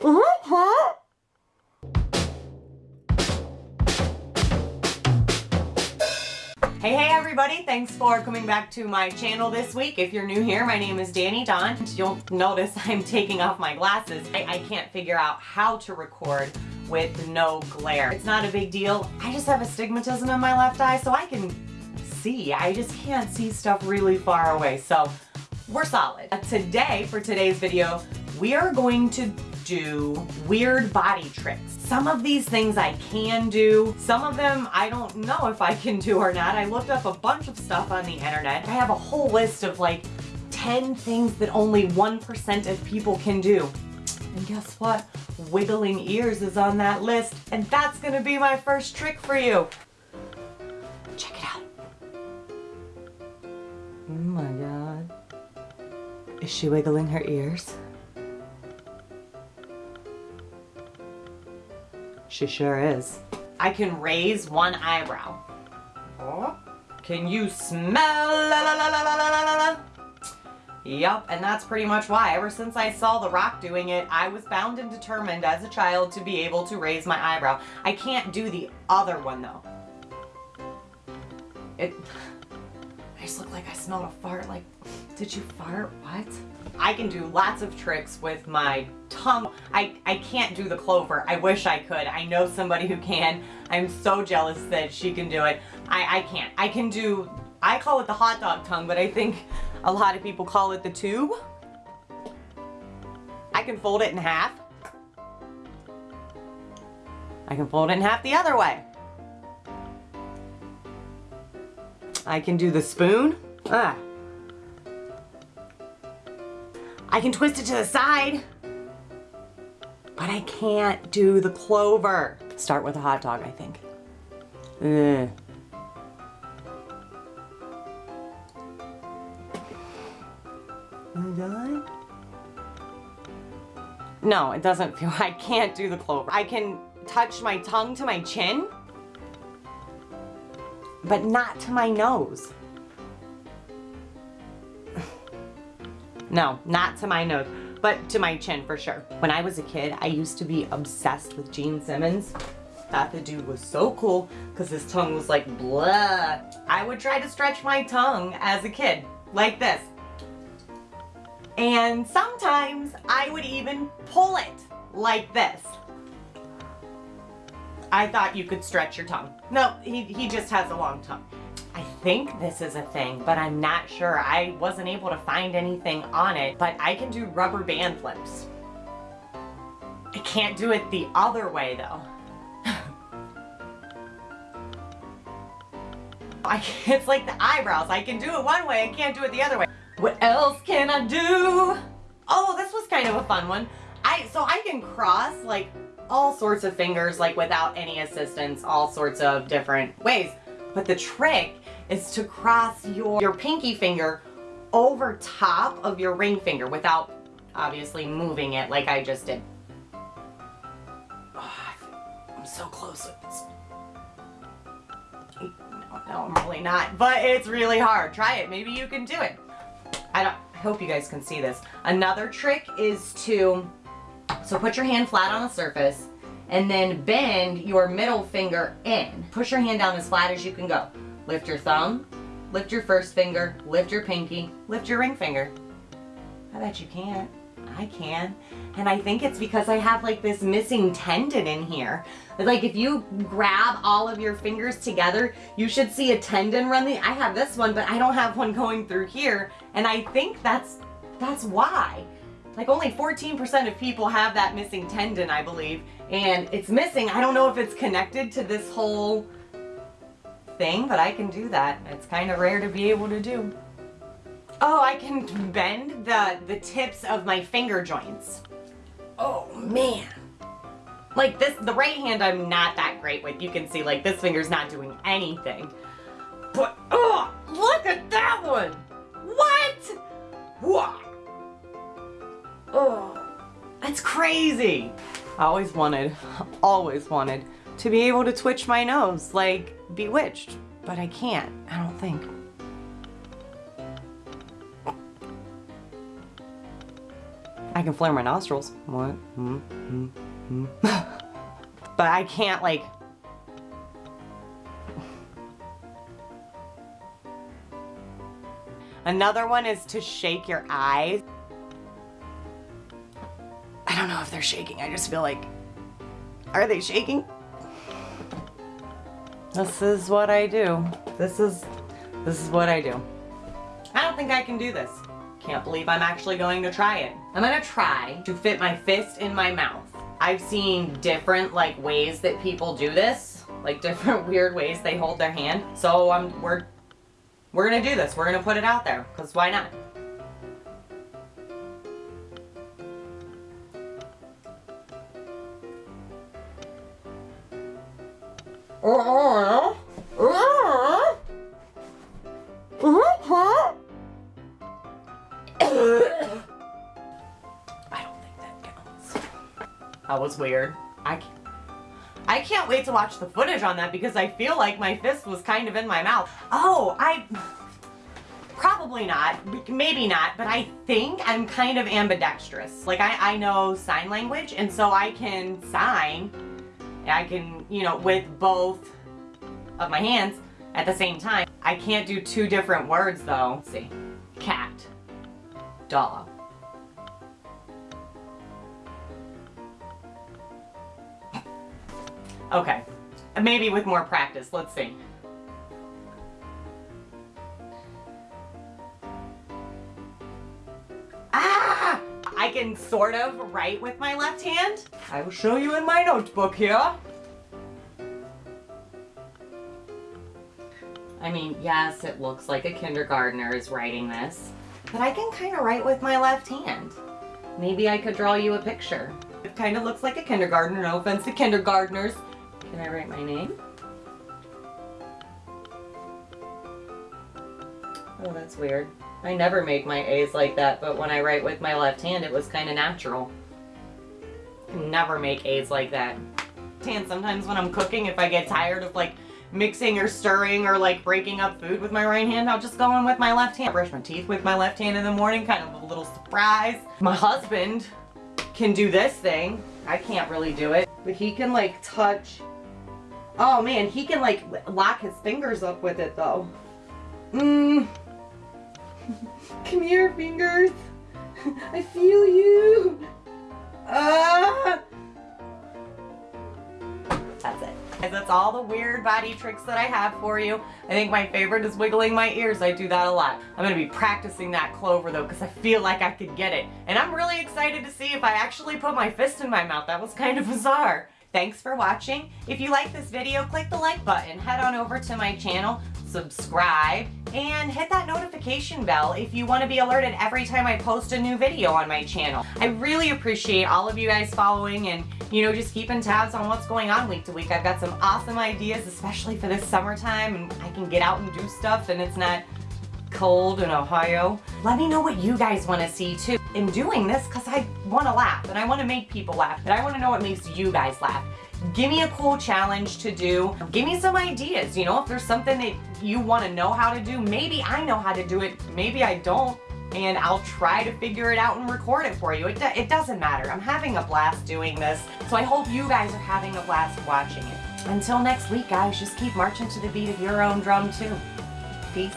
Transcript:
Uh-huh. Hey, hey everybody, thanks for coming back to my channel this week. If you're new here, my name is Danny Don. You'll notice I'm taking off my glasses. I, I can't figure out how to record with no glare. It's not a big deal. I just have astigmatism in my left eye, so I can see. I just can't see stuff really far away, so we're solid. Today, for today's video, we are going to do weird body tricks. Some of these things I can do. Some of them I don't know if I can do or not. I looked up a bunch of stuff on the internet. I have a whole list of like 10 things that only 1% of people can do. And guess what? Wiggling ears is on that list. And that's gonna be my first trick for you. Check it out. Oh my God. Is she wiggling her ears? She sure is. I can raise one eyebrow. Oh, can you smell? La, la, la, la, la, la, la. Yep, and that's pretty much why. Ever since I saw The Rock doing it, I was bound and determined as a child to be able to raise my eyebrow. I can't do the other one though. It, I just look like I smelled a fart. Like, did you fart? What? I can do lots of tricks with my tongue. I, I can't do the clover. I wish I could. I know somebody who can. I'm so jealous that she can do it. I, I can't. I can do, I call it the hot dog tongue, but I think a lot of people call it the tube. I can fold it in half. I can fold it in half the other way. I can do the spoon. Ah. I can twist it to the side, but I can't do the clover. Start with a hot dog, I think. Ugh. No, it doesn't feel, I can't do the clover. I can touch my tongue to my chin, but not to my nose. No, not to my nose, but to my chin for sure. When I was a kid, I used to be obsessed with Gene Simmons. Thought the dude was so cool because his tongue was like blah. I would try to stretch my tongue as a kid, like this. And sometimes I would even pull it like this. I thought you could stretch your tongue. No, he, he just has a long tongue. I think this is a thing, but I'm not sure. I wasn't able to find anything on it, but I can do rubber band flips. I can't do it the other way though. I, it's like the eyebrows. I can do it one way, I can't do it the other way. What else can I do? Oh, this was kind of a fun one. I So I can cross like all sorts of fingers like without any assistance, all sorts of different ways. But the trick is to cross your, your pinky finger over top of your ring finger without obviously moving it like I just did. Oh, I'm so close with this. No, no, I'm really not, but it's really hard. Try it. Maybe you can do it. I don't, I hope you guys can see this. Another trick is to, so put your hand flat on the surface and then bend your middle finger in. Push your hand down as flat as you can go. Lift your thumb, lift your first finger, lift your pinky, lift your ring finger. I bet you can't. I can. And I think it's because I have like this missing tendon in here. Like if you grab all of your fingers together, you should see a tendon run the, I have this one, but I don't have one going through here. And I think that's, that's why. Like only 14% of people have that missing tendon, I believe. And it's missing. I don't know if it's connected to this whole thing, but I can do that. It's kind of rare to be able to do. Oh, I can bend the, the tips of my finger joints. Oh, man. Like this, the right hand I'm not that great with. You can see like this finger's not doing anything. But, oh, look at that one. What? What? Oh, that's crazy. I always wanted, always wanted to be able to twitch my nose like Bewitched, but I can't, I don't think. I can flare my nostrils. What? Mm, mm, mm. but I can't like Another one is to shake your eyes. They're shaking. I just feel like, are they shaking? This is what I do. This is, this is what I do. I don't think I can do this. Can't believe I'm actually going to try it. I'm gonna try to fit my fist in my mouth. I've seen different like ways that people do this, like different weird ways they hold their hand. So I'm, we're we're gonna do this. We're gonna put it out there, because why not? I don't think that counts. That was weird. I can't. I can't wait to watch the footage on that because I feel like my fist was kind of in my mouth. Oh, I... Probably not. Maybe not, but I think I'm kind of ambidextrous. Like, I, I know sign language, and so I can sign. I can, you know, with both of my hands at the same time. I can't do two different words, though. Let's see. Cat. Dog. Okay. Maybe with more practice. Let's see. Can sort of write with my left hand. I will show you in my notebook here. I mean, yes, it looks like a kindergartner is writing this, but I can kind of write with my left hand. Maybe I could draw you a picture. It kind of looks like a kindergartner, no offense to kindergartners. Can I write my name? Oh, that's weird. I never make my A's like that, but when I write with my left hand, it was kind of natural. Never make A's like that. And sometimes when I'm cooking, if I get tired of like mixing or stirring or like breaking up food with my right hand, I'll just go in with my left hand. Brush my teeth with my left hand in the morning, kind of a little surprise. My husband can do this thing. I can't really do it, but he can like touch Oh man, he can like lock his fingers up with it though. Mmm. Come here, fingers. I feel you. Ah. That's it. That's all the weird body tricks that I have for you. I think my favorite is wiggling my ears. I do that a lot. I'm going to be practicing that clover though because I feel like I could get it. And I'm really excited to see if I actually put my fist in my mouth. That was kind of bizarre. Thanks for watching. If you like this video, click the like button, head on over to my channel, subscribe, and hit that notification bell if you want to be alerted every time I post a new video on my channel. I really appreciate all of you guys following and, you know, just keeping tabs on what's going on week to week. I've got some awesome ideas, especially for this summertime, and I can get out and do stuff and it's not cold in Ohio. Let me know what you guys want to see too. In doing this, because I want to laugh and I want to make people laugh, and I want to know what makes you guys laugh. Give me a cool challenge to do. Give me some ideas, you know, if there's something that you want to know how to do, maybe I know how to do it, maybe I don't, and I'll try to figure it out and record it for you. It, do it doesn't matter. I'm having a blast doing this, so I hope you guys are having a blast watching it. Until next week, guys, just keep marching to the beat of your own drum, too. Peace.